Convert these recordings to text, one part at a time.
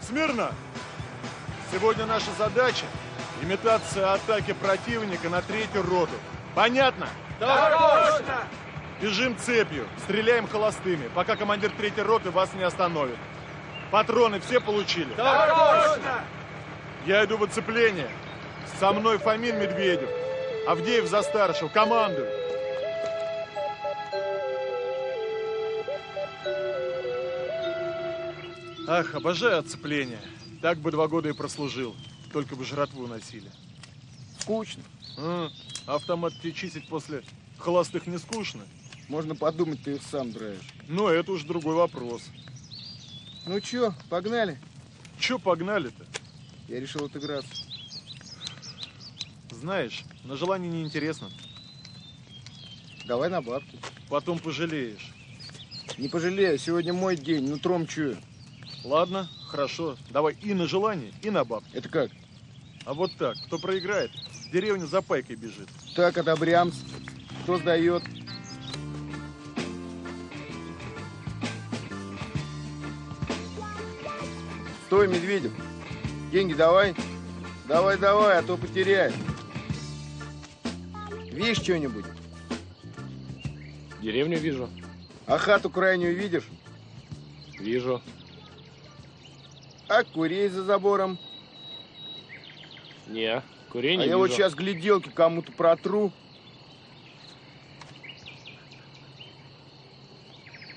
Смирно! Сегодня наша задача – имитация атаки противника на третью роту. Понятно? Так точно! Бежим цепью, стреляем холостыми, пока командир третьей роты вас не остановит. Патроны все получили? Так точно! Я иду в оцепление. Со мной Фомин Медведев. Авдеев за старшего. Командую. Ах, обожаю оцепление. Так бы два года и прослужил. Только бы жратву носили. Скучно. А, автомат тебе чистить после холостых не скучно? Можно подумать, ты их сам драешь. Ну, это уж другой вопрос. Ну чё, погнали? Чё погнали-то? Я решил отыграться. Знаешь, на желание неинтересно. Давай на бабки. Потом пожалеешь. Не пожалею, сегодня мой день, нутром чую. Ладно, хорошо. Давай и на желание, и на бабки. Это как? А вот так, кто проиграет, в деревню за пайкой бежит. Так, одобрямс. Кто сдает? Стой, Медведев. Деньги давай. Давай, давай, а то потеряешь. Видишь что-нибудь? Деревню вижу. А хату крайнюю видишь? Вижу. А курей за забором? Не, курей не а я вижу. вот сейчас гляделки кому-то протру.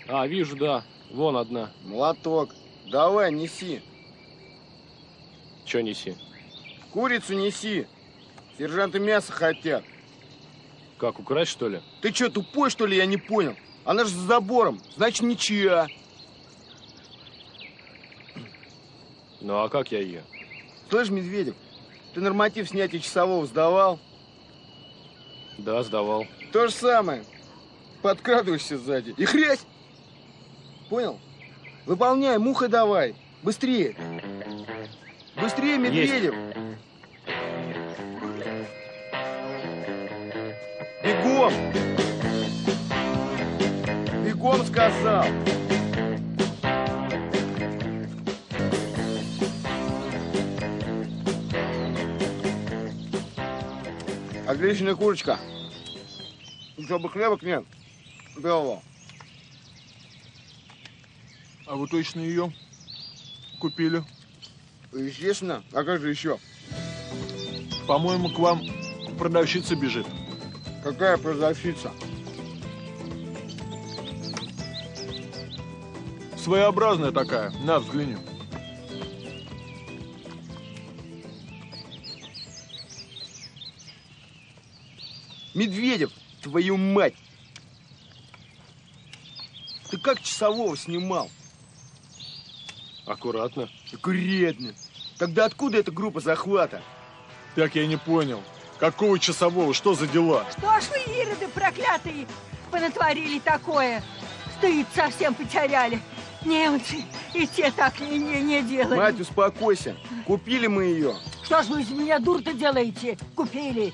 А, вижу, да. Вон одна. Молоток. Давай, неси. Че неси? Курицу неси. Сержанты мясо хотят. Как, украсть, что ли? Ты что, тупой, что ли, я не понял? Она же за забором, значит, ничья. Ну, а как я ее? Слышь, Медведев, ты норматив снятия часового сдавал? Да, сдавал. То же самое. Подкрадываешься сзади. И хрясь! Понял? Выполняй, муха давай. Быстрее. Быстрее, Медведев. Бегом! Бегом сказал! Отличная курочка. Чтобы хлебок нет. Белого. А вы точно ее купили? Естественно. А как же еще? По-моему, к вам продавщица бежит. Какая продавщица? Своеобразная такая. На, взгляни. Медведев, твою мать! Ты как часового снимал? Аккуратно. Аккуратно. Тогда откуда эта группа захвата? Так я не понял. Какого часового? Что за дела? Что ж вы, ироды проклятые, понатворили такое? Стыд совсем потеряли. Немцы и те так не, не, не делали. Мать, успокойся. Купили мы ее. Что ж вы из меня дур-то делаете? Купили.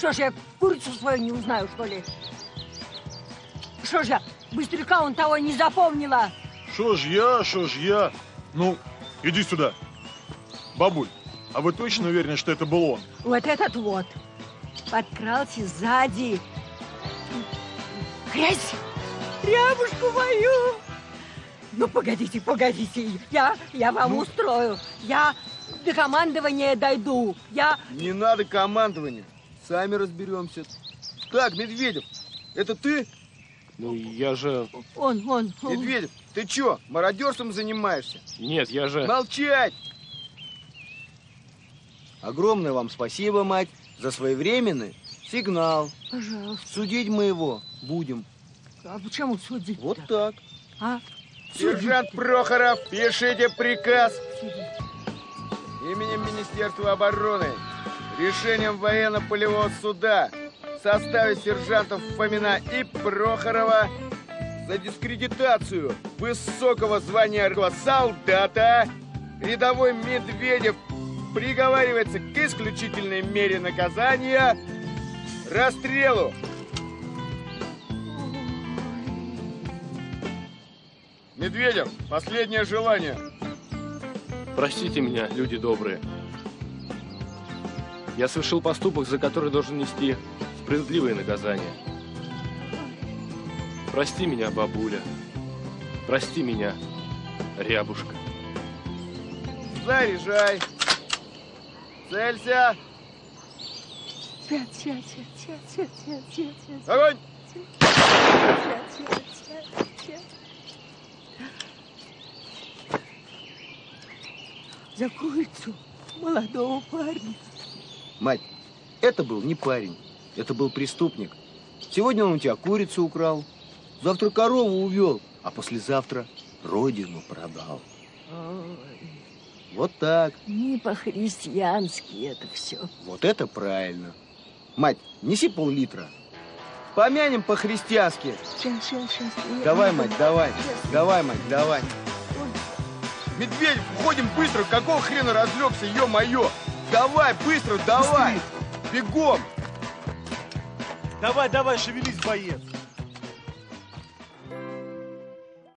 Что ж я курицу свою не узнаю, что ли? Что ж я, быстряка он того не запомнила? Шо ж я, шо ж я? Ну, иди сюда. Бабуль, а вы точно уверены, что это был он? Вот этот вот. Подкрался сзади. Грязь! Рябушку мою! Ну, погодите, погодите. Я, я вам Ну? устрою. Я до командования дойду. Я... Не надо командования. Сами разберемся. Так, Медведев, это ты? Ну, я же... Он, он, он. Медведев, ты чё, мародерством занимаешься? Нет, я же... Молчать! Огромное вам спасибо, мать, за своевременный сигнал. Пожалуйста. Судить мы его будем. А почему судить Вот так. А? Сержант. Прохоров, пишите приказ Судить. именем Министерства обороны решением военно-полевого суда в составе сержантов Фомина и Прохорова за дискредитацию высокого звания солдата рядовой Медведев приговаривается к исключительной мере наказания расстрелу. Медведев, последнее желание. Простите меня, люди добрые. Я совершил поступок, за который должен нести справедливое наказание. Прости меня, бабуля. Прости меня, рябушка. Заряжай. Целься. Тя, тя, тя, тя, тя, тя, тя, тя, Огонь. За курицу молодого парня. Мать, это был не парень, это был преступник. Сегодня он у тебя курицу украл, завтра корову увел, а послезавтра родину продал. Ой, Вот так. не по-христиански это все. Вот это правильно. Мать, неси пол-литра. Помянем по-христиански. Сейчас, сейчас, сейчас. Давай, мать, давай. Сейчас. Давай, мать, давай. Медведев, уходим быстро. Какого хрена разлегся, ё-моё? Давай, быстро, давай. Бегом. Давай, давай, шевелись, боец.